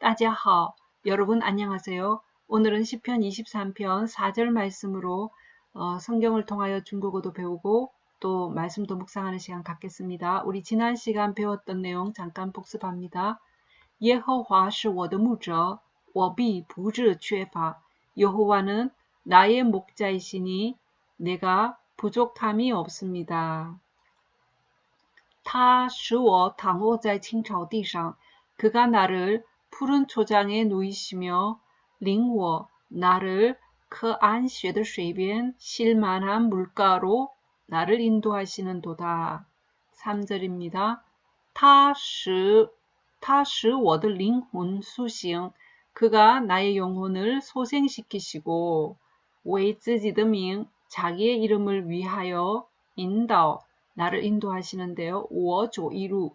따지하 여러분 안녕하세요. 오늘은 시편 23편 4절 말씀으로 어, 성경을 통하여 중국어도 배우고 또 말씀도 묵상하는 시간 갖겠습니다. 우리 지난 시간 배웠던 내용 잠깐 복습합니다. 예호와 是我的牧者,我必不致缺乏. 여호와는 나의 목자이시니 내가 부족함이 없습니다. 他使我躺卧在青草地上 그가 나를 푸른 초장에 누이시며 링워 나를 그 안쉐의 水边 실만한 물가로 나를 인도하시는 도다. 3절입니다. 他使他使我的灵魂苏醒 그가 나의 영혼을 소생시키시고 为自己的名 자기의 이름을 위하여 인도 나를 인도하시는데요. 我조이루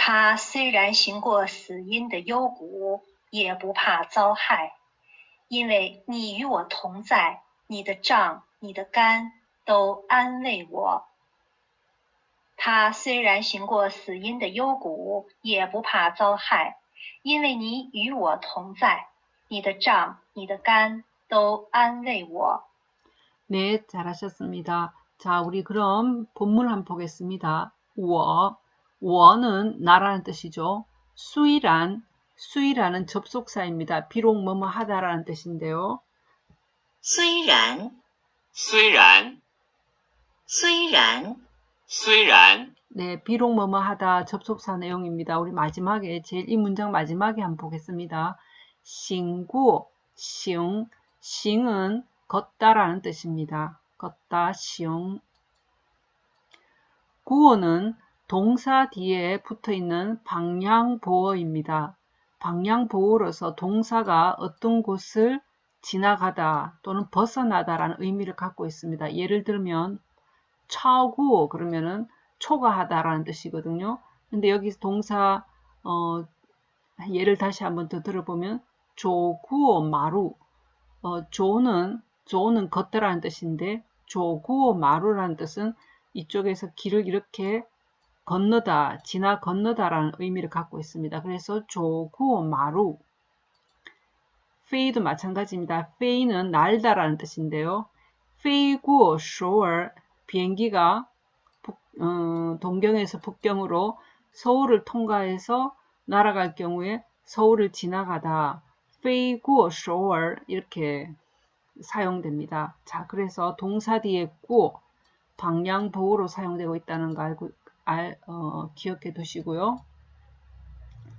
他虽然行过死荫的幽谷，也不怕遭害，因为你与我同在，你的杖、你的竿都安慰我。他虽然行过死荫的幽谷，也不怕遭害，因为你与我同在，你的杖、你的竿都安慰我。 네, 잘하셨습니다. 자, 우리 그럼 본문 한번 보겠습니다. 我 원은 나라는 뜻이죠. 수이란 수이라는 접속사입니다. 비록 뭐뭐 하다라는 뜻인데요. 虽然虽然虽然虽然 네, 비록 뭐뭐 하다 접속사 내용입니다. 우리 마지막에 제일 이 문장 마지막에 한번 보겠습니다. 싱구, 싱, 싱은 걷다라는 뜻입니다. 걷다, 싱. 구어는 동사 뒤에 붙어 있는 방향보어입니다. 방향보어로서 동사가 어떤 곳을 지나가다 또는 벗어나다라는 의미를 갖고 있습니다. 예를 들면 차구 그러면은 초과하다라는 뜻이거든요. 근데 여기서 동사 어, 예를 다시 한번 더 들어보면 走过马路 어, 走는 走는 걷다라는 뜻인데 走过马路라는 뜻은 이쪽에서 길을 이렇게 건너다, 지나 건너다라는 의미를 갖고 있습니다. 그래서 走过马路 飞도 마찬가지입니다. 飞는 날다라는 뜻인데요. 飞过首尔 비행기가 북, 어, 동경에서 북경으로 서울을 통과해서 날아갈 경우에 서울을 지나가다 飞过首尔 이렇게 사용됩니다. 자, 그래서 동사 뒤에 过 방향 보호로 사용되고 있다는 거 알고 알, 어, 기억해 두시고요.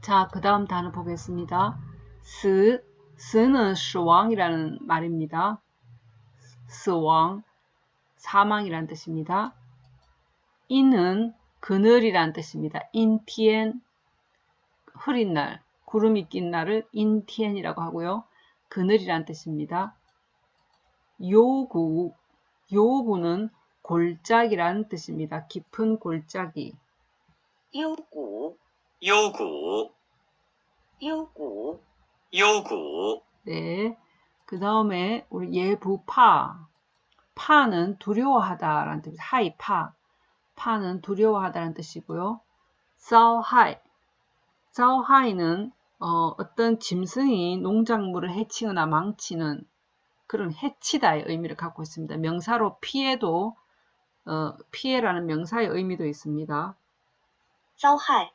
자, 그 다음 단어 보겠습니다. 死, 死는 死亡이라는 말입니다. 死亡, 사망이란 뜻입니다. 인은 그늘이란 뜻입니다. 인티엔, 흐린 날, 구름이 낀 날을 인티엔이라고 하고요. 그늘이란 뜻입니다. 요구, 요구는 골짜기란 뜻입니다. 깊은 골짜기. 요구 요구 요구 요구 네. 그 다음에 우리 예부파 파는 두려워하다라는 뜻입니다. 하이파 파는 두려워하다라는 뜻이고요. 싸하이 싸하이는 어, 어떤 짐승이 농작물을 해치거나 망치는 그런 해치다의 의미를 갖고 있습니다. 명사로 피해도 어, 피해라는 명사의 의미도 있습니다. 遭害,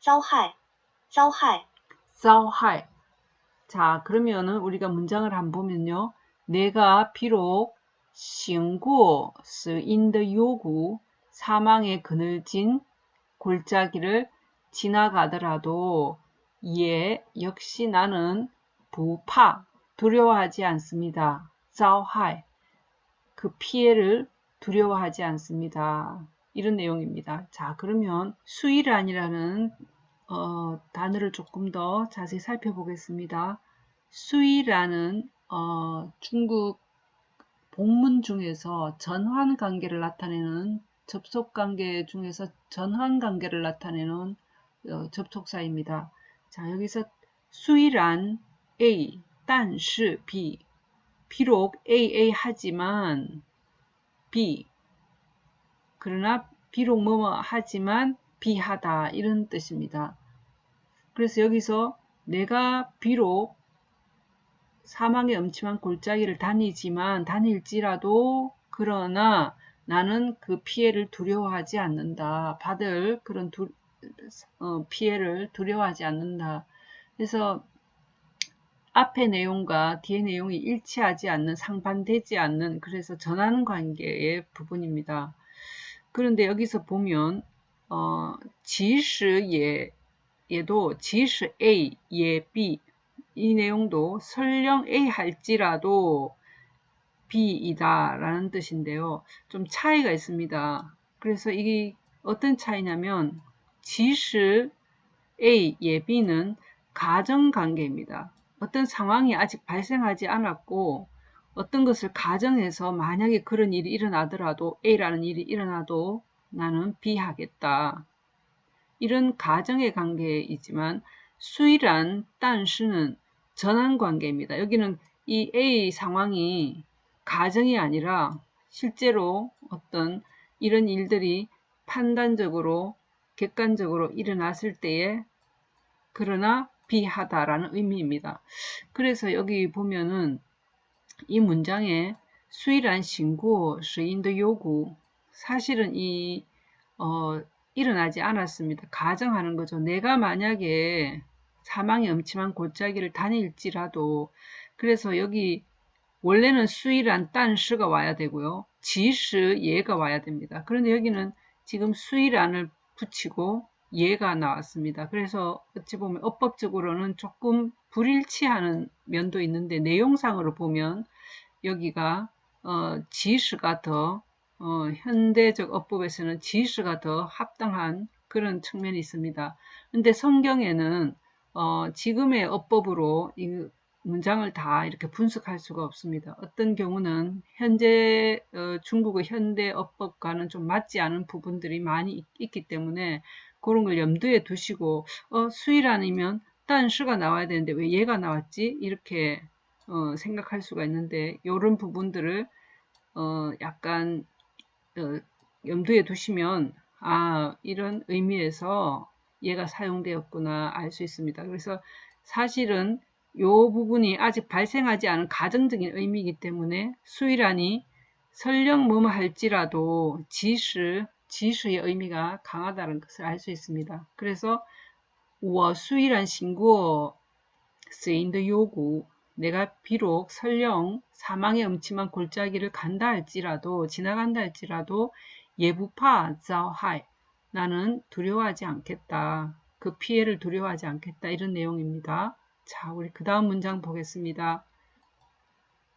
遭害,遭害. 자, 그러면은 우리가 문장을 한번 보면요. 내가 비록 신고 스인의 요구 사망의 그늘진 골짜기를 지나가더라도 예 역시 나는 부파 두려워하지 않습니다. 遭害 그 피해를 두려워하지 않습니다. 이런 내용입니다. 자, 그러면 虽然이라는 어, 단어를 조금 더 자세히 살펴보겠습니다. 수이라는 어, 중국 복문 중에서 전환 관계를 나타내는 접속 관계 중에서 전환 관계를 나타내는 어, 접속사입니다. 자, 여기서 수이란 A, 但是 B. 비록 AA 하지만 B. 그러나 비록 뭐뭐 하지만 비하다 이런 뜻입니다. 그래서 여기서 내가 비록 사망의 엄침한 골짜기를 다니지만 다닐지라도 그러나 나는 그 피해를 두려워하지 않는다. 받을 그런 두, 어, 피해를 두려워하지 않는다. 그래서 앞의 내용과 뒤의 내용이 일치하지 않는, 상반되지 않는, 그래서 전하는 관계의 부분입니다. 그런데 여기서 보면, 어, 지시 예, 얘도 지시 A, 예 B, 이 내용도 설령 A 할지라도 B이다 라는 뜻인데요. 좀 차이가 있습니다. 그래서 이게 어떤 차이냐면 지시 A, 예 B는 가정관계입니다. 어떤 상황이 아직 발생하지 않았고 어떤 것을 가정해서 만약에 그런 일이 일어나더라도 A라는 일이 일어나도 나는 B 하겠다. 이런 가정의 관계이지만 수이란 딴시는 전환 관계입니다. 여기는 이 A 상황이 가정이 아니라 실제로 어떤 이런 일들이 판단적으로 객관적으로 일어났을 때에 그러나 비하다라는 의미입니다. 그래서 여기 보면은 이 문장에 수이란 신고, 시인의 요구 사실은 이 어, 일어나지 않았습니다. 가정하는 거죠. 내가 만약에 사망의 음침한 골짜기를 다닐지라도 그래서 여기 원래는 수이란 딴스가 와야 되고요. 지스 예가 와야 됩니다. 그런데 여기는 지금 수이란을 붙이고 예가 나왔습니다. 그래서 어찌 보면 어법적으로는 조금 불일치하는 면도 있는데 내용상으로 보면 여기가 어, 지스가 더 어, 현대적 어법에서는 지스가 더 합당한 그런 측면이 있습니다. 근데 성경에는 어, 지금의 어법으로 이 문장을 다 이렇게 분석할 수가 없습니다. 어떤 경우는 현재 어, 중국의 현대 어법과는 좀 맞지 않은 부분들이 많이 있, 기 때문에 그런 걸 염두에 두시고 어, 수일 아니면 딴诗가 나와야 되는데 왜 얘가 나왔지? 이렇게 어, 생각할 수가 있는데 이런 부분들을 어, 약간 어, 염두에 두시면 아 이런 의미에서 얘가 사용되었구나 알 수 있습니다. 그래서 사실은 이 부분이 아직 발생하지 않은 가정적인 의미이기 때문에 수일란이 설령 뭐뭐 할지라도 지시, 지수의 의미가 강하다는 것을 알 수 있습니다. 그래서 워수이란 신구어 쓰인드 요구 내가 비록 설령 사망의 음침한 골짜기를 간다 할지라도 지나간다 할지라도 예부파 자하이 나는 두려워하지 않겠다. 그 피해를 두려워하지 않겠다. 이런 내용입니다. 자, 우리 그 다음 문장 보겠습니다.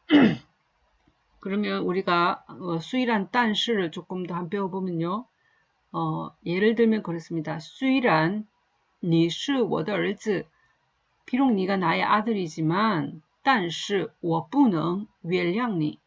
그러면 우리가 어, 수일한 딴시를 조금 더 한 배워보면요. 어, 예를 들면 그렇습니다. 수일한 你是我的儿子 비록 네가 나의 아들이지만 但是我不能原谅你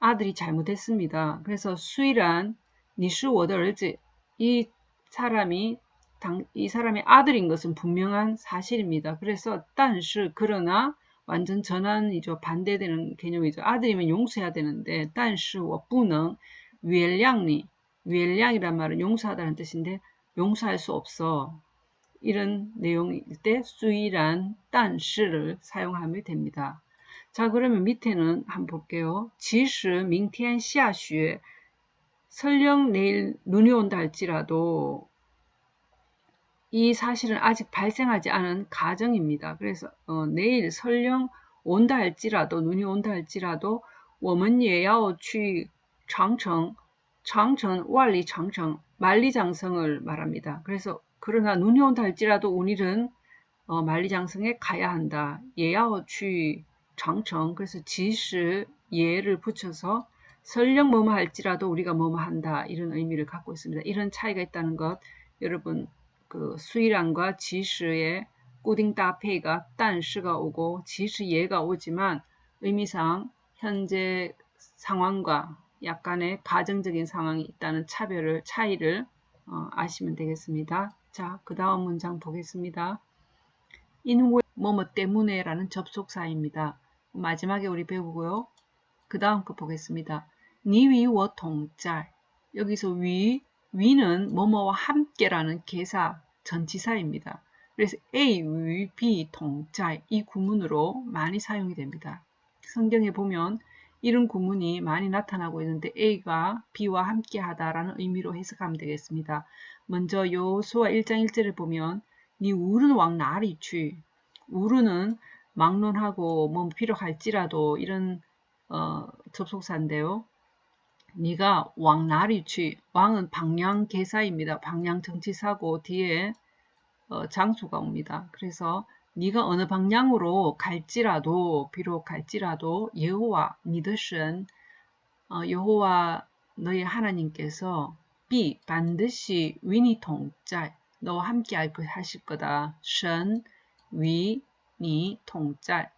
아들이 잘못했습니다. 그래서 수일한 你是我的儿子이 사람이 당, 이 사람의 아들인 것은 분명한 사실입니다. 그래서 딴시 그러나 완전 전환이죠. 반대되는 개념이죠. 아들이면 용서해야 되는데 딴시 我不能 웰량리 웰량이란 말은 용서하다는 뜻인데 용서할 수 없어. 이런 내용일 때 수이란 딴시를 사용하면 됩니다. 자 그러면 밑에는 한번 볼게요. 即使明天下雪 설령 내일 눈이 온다 할지라도 이 사실은 아직 발생하지 않은 가정입니다. 그래서 어, 내일 설령 온다 할지라도 눈이 온다 할지라도 我们也要去长城 장천, 완리 장청, 만리장성을 말합니다. 그래서 그러나 눈이 온다 할지라도 오늘은 어, 만리장성에 가야 한다. 예야어취 장청 그래서 지시 예를 붙여서 설령 뭐뭐 할지라도 우리가 뭐뭐 한다 이런 의미를 갖고 있습니다. 이런 차이가 있다는 것 여러분 그 수이란과 지시의 꾸딩 따페이가 딴시가 오고 지시 예가 오지만 의미상 현재 상황과 약간의 가정적인 상황이 있다는 차별을 차이를 어, 아시면 되겠습니다. 자, 그 다음 문장 보겠습니다. 인왜 뭐뭐 때문에 라는 접속사입니다. 마지막에 우리 배우고요. 그 다음 거 보겠습니다. 니위워 동짤 여기서 위, 위는 뭐뭐와 함께라는 개사 전치사입니다. 그래서 A, 위, B, 동짤 이 구문으로 많이 사용이 됩니다. 성경에 보면 이런 구문이 많이 나타나고 있는데 A가 B와 함께 하다라는 의미로 해석하면 되겠습니다. 먼저 요수와 1장 1절을 보면 니 우르는 왕 나리 취 우르는 막론하고 뭐 비록 할지라도 이런 어, 접속사인데요. 네가 왕 나리 취 왕은 방향 개사입니다. 방향 정치사고 뒤에 어, 장소가 옵니다. 그래서 네가 어느 방향으로 갈지라도 비록 갈지라도 여호와 니드신 어, 여호와 너의 하나님께서 비 반드시 위니 통짤 너와 함께 할것 하실 거다. 신 위니 통짤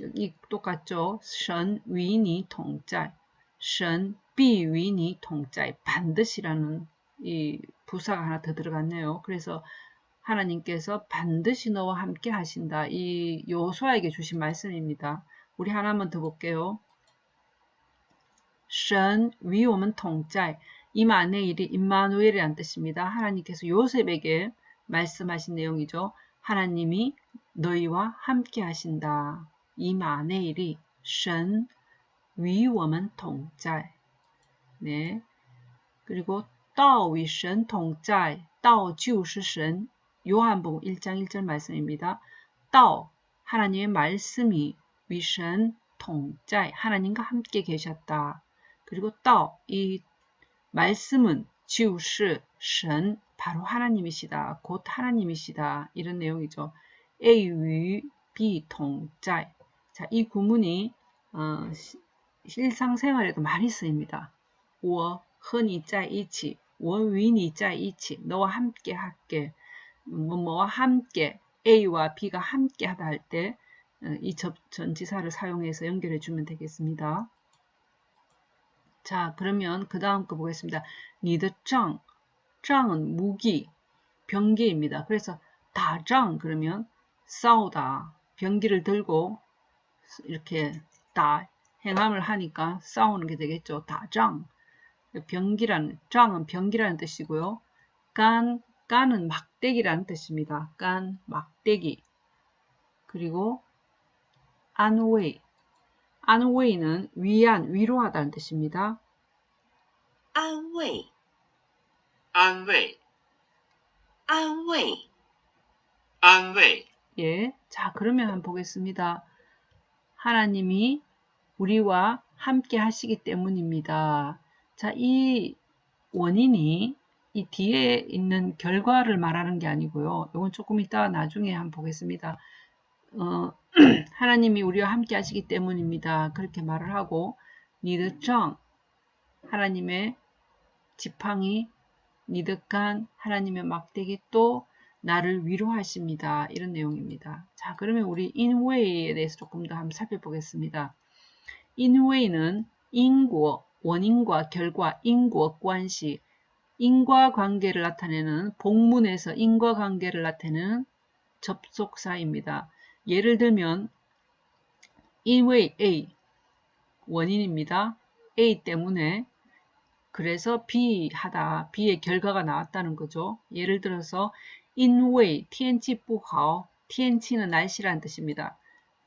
여기 똑같죠? 신 위니 통짤 신 비 위니 통짤 반드시라는 이 부사가 하나 더 들어갔네요. 그래서 하나님께서 반드시 너와 함께 하신다. 이 요수아에게 주신 말씀입니다. 우리 하나만 더 볼게요. 神与我们同在. 이마네일이 임마누엘이란 뜻입니다. 하나님께서 요셉에게 말씀하신 내용이죠. 하나님이 너희와 함께 하신다. 이마네일이 神与我们同在. 네. 그리고 道与神同在,道就是神 요한복음 1장 1절 말씀입니다. 따오 하나님의 말씀이 위선 통짤 하나님과 함께 계셨다. 그리고 따오 이 말씀은 지우스 神 바로 하나님이시다. 곧 하나님이시다. 이런 내용이죠. A与 B 통짤 자, 이 구문이 어, 일상생활에도 많이 쓰입니다. 我和你在一起,我与你在一起, 너와 함께 할게. 뭐뭐와 함께 A와 B가 함께 하다 할 때이 어, 전지사를 사용해서 연결해 주면 되겠습니다. 자 그러면 그 다음 거 보겠습니다. 니드 짱, 짱은 무기, 병기입니다. 그래서 다짱 그러면 싸우다, 병기를 들고 이렇게 다 행함을 하니까 싸우는 게 되겠죠. 다짱, 병기라는 짱은 병기라는 뜻이고요. 간 깐은 막대기라는 뜻입니다. 깐, 막대기. 그리고 안웨이. 안웨이는 위안, 위로하다는 뜻입니다. 안웨이. 안웨이. 안웨이. 안웨이. 예. 자, 그러면 한번 보겠습니다. 하나님이 우리와 함께 하시기 때문입니다. 자, 이 원인이 이 뒤에 있는 결과를 말하는 게 아니고요. 이건 조금 이따 나중에 한번 보겠습니다. 어, 하나님이 우리와 함께 하시기 때문입니다. 그렇게 말을 하고 니드정 하나님의 지팡이 니득한 하나님의 막대기 또 나를 위로하십니다. 이런 내용입니다. 자 그러면 우리 인웨이에 대해서 조금 더 한번 살펴보겠습니다. 인웨이는 인고 원인과 결과, 인과 관시, 인과관계를 나타내는 복문에서 인과관계를 나타내는 접속사입니다. 예를 들면 이외 A 원인입니다. A 때문에 그래서 B 하다 B의 결과가 나왔다는 거죠. 예를 들어서 인웨이 TNT 부하오 TNT는 날씨라는 뜻입니다.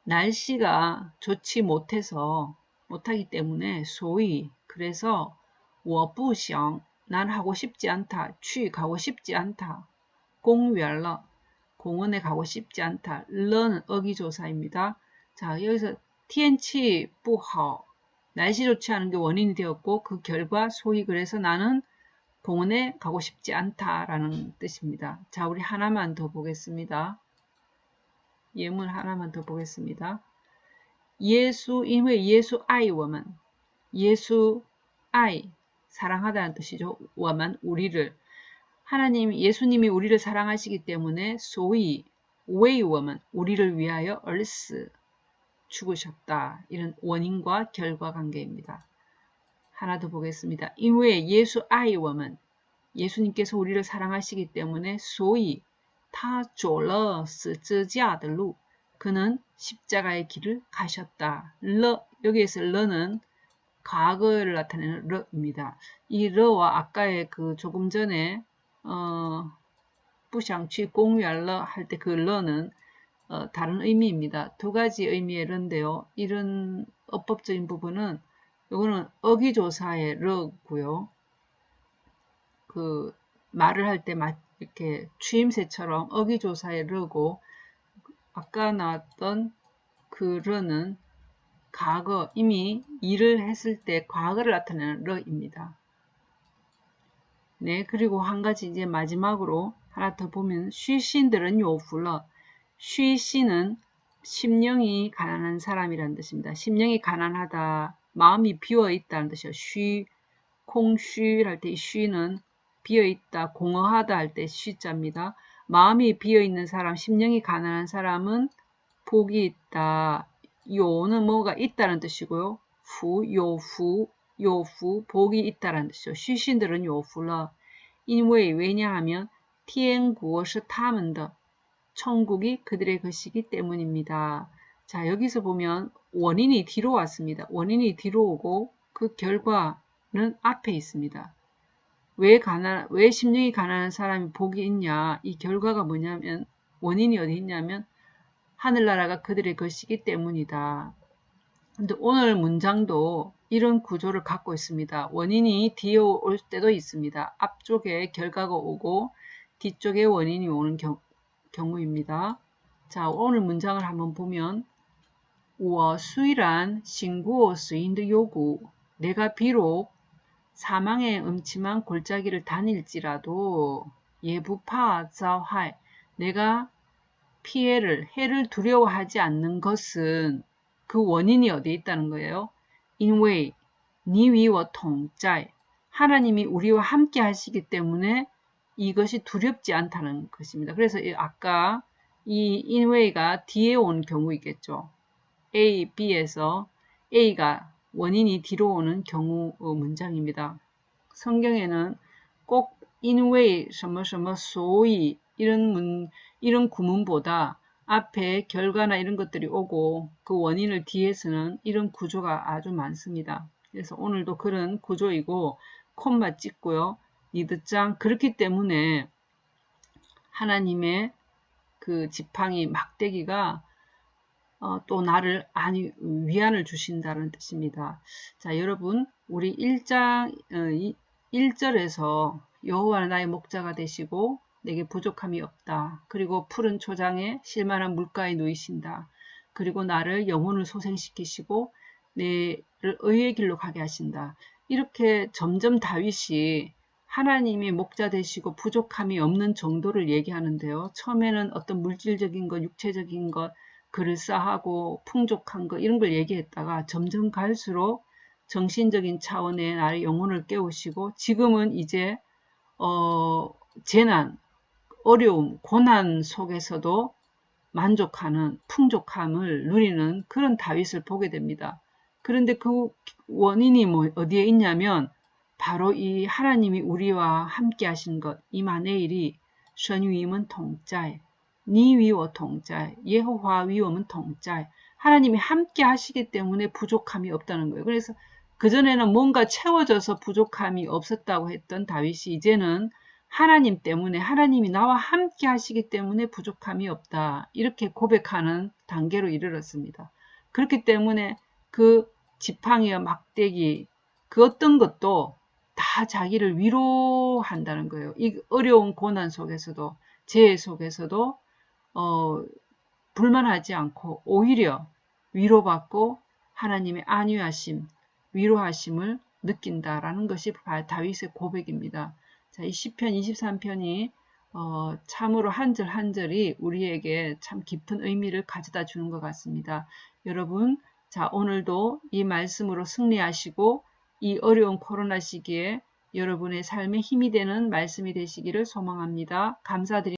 날씨가 좋지 못해서 못하기 때문에 소위 그래서 我不想난 하고 싶지 않다. 취 가고 싶지 않다. 공园了 공원에 가고 싶지 않다. 러는 어기조사입니다. 자 여기서天气 不好 날씨 좋지 않은 게 원인이 되었고 그 결과 소위 그래서 나는 공원에 가고 싶지 않다라는 뜻입니다. 자 우리 하나만 더 보겠습니다. 예문 하나만 더 보겠습니다. 예수 因为 예수 아이 워먼 예수 아이 사랑하다는 뜻이죠. 워만 우리를 하나님 예수님이 우리를 사랑하시기 때문에 소위 웨이워먼 우리를 위하여 얼스 죽으셨다. 이런 원인과 결과 관계입니다. 하나 더 보겠습니다.因为 예수 아이워먼 예수님께서 우리를 사랑하시기 때문에 소위 타走了 十字架的路 그는 십자가의 길을 가셨다. 러 여기에서 러는 과거를 나타내는 러입니다. 이 러와 아까의 그 조금 전에 어, 부샹취 공유할러 할 때 그 러는 어, 다른 의미입니다. 두 가지 의미의 러인데요. 이런 어법적인 부분은 이거는 어기조사의 러고요. 그 말을 할 때 이렇게 취임새처럼 어기조사의 러고 아까 나왔던 그 러는 과거 이미 일을 했을 때 과거를 나타내는 러입니다. 네, 그리고 한 가지 이제 마지막으로 하나 더 보면 쉬신들은 요불러 쉬신은 심령이 가난한 사람이라는 뜻입니다. 심령이 가난하다, 마음이 비어 있다는 뜻이요. 쉬, 콩쉬 할 때 쉬는 비어 있다, 공허하다 할 때 쉬자입니다. 마음이 비어 있는 사람, 심령이 가난한 사람은 복이 있다. 요는 뭐가 있다는 뜻이고요. 후, 요후, 요후, 복이 있다는 뜻이죠. 시신들은 요후라. 因为, 왜냐하면, 티엔구어시 타문더, 천국이 그들의 것이기 때문입니다. 자, 여기서 보면 원인이 뒤로 왔습니다. 원인이 뒤로 오고 그 결과는 앞에 있습니다. 왜 가난, 왜 심령이 가난한 사람이 복이 있냐? 이 결과가 뭐냐면, 원인이 어디 있냐면, 하늘나라가 그들의 것이기 때문이다. 근데 오늘 문장도 이런 구조를 갖고 있습니다. 원인이 뒤에 올 때도 있습니다. 앞쪽에 결과가 오고 뒤쪽에 원인이 오는 경, 경우입니다. 자, 오늘 문장을 한번 보면 我虽然辛过死인의 요구 내가 비록 사망의 음침한 골짜기를 다닐지라도 예부파 자활 내가 피해를 해를 두려워하지 않는 것은 그 원인이 어디에 있다는 거예요? 인웨이 니위와 통짤 하나님이 우리와 함께 하시기 때문에 이것이 두렵지 않다는 것입니다. 그래서 아까 이 인웨이가 뒤에 온 경우이겠죠. A, B에서 A가 원인이 뒤로 오는 경우 문장입니다. 성경에는 꼭 인웨이, 什么什么, 소위 이런 문, 이런 구문보다 앞에 결과나 이런 것들이 오고 그 원인을 뒤에서는 이런 구조가 아주 많습니다. 그래서 오늘도 그런 구조이고 콤마 찍고요. 이드장 그렇기 때문에 하나님의 그 지팡이 막대기가 어, 또 나를 아니 위안을 주신다는 뜻입니다. 자 여러분 우리 1장 어, 1절에서 여호와는 나의 목자가 되시고 내게 부족함이 없다. 그리고 푸른 초장에 실만한 물가에 놓이신다. 그리고 나를 영혼을 소생시키시고 내를 의의 길로 가게 하신다. 이렇게 점점 다윗이 하나님이 목자 되시고 부족함이 없는 정도를 얘기하는데요. 처음에는 어떤 물질적인 것, 육체적인 것, 그럴싸하고 풍족한 것 이런 걸 얘기했다가 점점 갈수록 정신적인 차원의 나의 영혼을 깨우시고 지금은 이제 어, 재난, 어려움, 고난 속에서도 만족하는 풍족함을 누리는 그런 다윗을 보게 됩니다. 그런데 그 원인이 뭐 어디에 있냐면 바로 이 하나님이 우리와 함께 하신 것, 이만에일이 선유임은 동자에, 니위워 동자에, 예호와 위엄은 동자에, 하나님이 함께 하시기 때문에 부족함이 없다는 거예요. 그래서 그전에는 뭔가 채워져서 부족함이 없었다고 했던 다윗이 이제는 하나님 때문에 하나님이 나와 함께 하시기 때문에 부족함이 없다. 이렇게 고백하는 단계로 이르렀습니다. 그렇기 때문에 그 지팡이와 막대기 그 어떤 것도 다 자기를 위로한다는 거예요. 이 어려운 고난 속에서도 재해 속에서도 어, 불만하지 않고 오히려 위로받고 하나님의 안위하심, 위로하심을 느낀다라는 것이 다윗의 고백입니다. 자, 이 시편 23편이 어, 참으로 한 절 한 절이 우리에게 참 깊은 의미를 가져다 주는 것 같습니다. 여러분, 자, 오늘도 이 말씀으로 승리하시고 이 어려운 코로나 시기에 여러분의 삶에 힘이 되는 말씀이 되시기를 소망합니다. 감사드립니다.